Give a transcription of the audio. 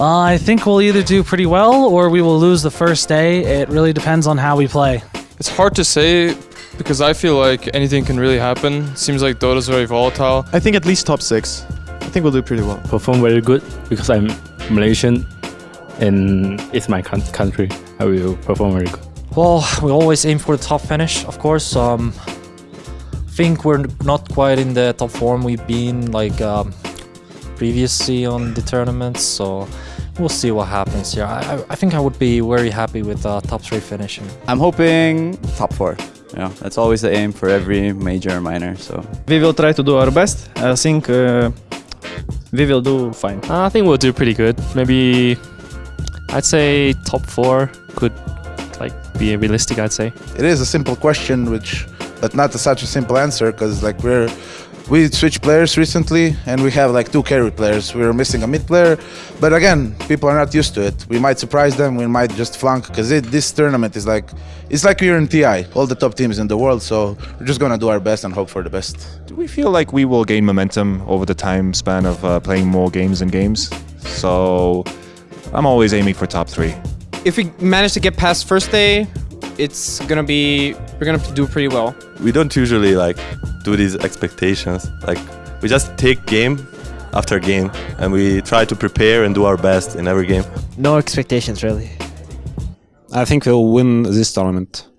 Uh, I think we'll either do pretty well or we will lose the first day. It really depends on how we play. It's hard to say because I feel like anything can really happen. Seems like Dota's very volatile. I think at least top six. I think we'll do pretty well. Perform very good because I'm Malaysian and it's my country. I will perform very good. Well, we always aim for the top finish, of course. Um, think we're not quite in the top form we've been like um, previously on the tournaments, so we'll see what happens here. I, I think I would be very happy with uh, top three finishing. I'm hoping top four. You know, that's always the aim for every major or minor. So we will try to do our best. I think uh, we will do fine. I think we'll do pretty good. Maybe I'd say top four could like be realistic. I'd say it is a simple question, which but not such a simple answer because like we're we switched players recently and we have like two carry players. We are missing a mid player, but again, people are not used to it. We might surprise them. We might just flunk because this tournament is like it's like we're in TI, all the top teams in the world. So we're just gonna do our best and hope for the best. Do we feel like we will gain momentum over the time span of uh, playing more games and games? So I'm always aiming for top three. If we manage to get past first day, it's gonna be we're gonna do pretty well. We don't usually like do these expectations. Like we just take game after game and we try to prepare and do our best in every game. No expectations really. I think we'll win this tournament.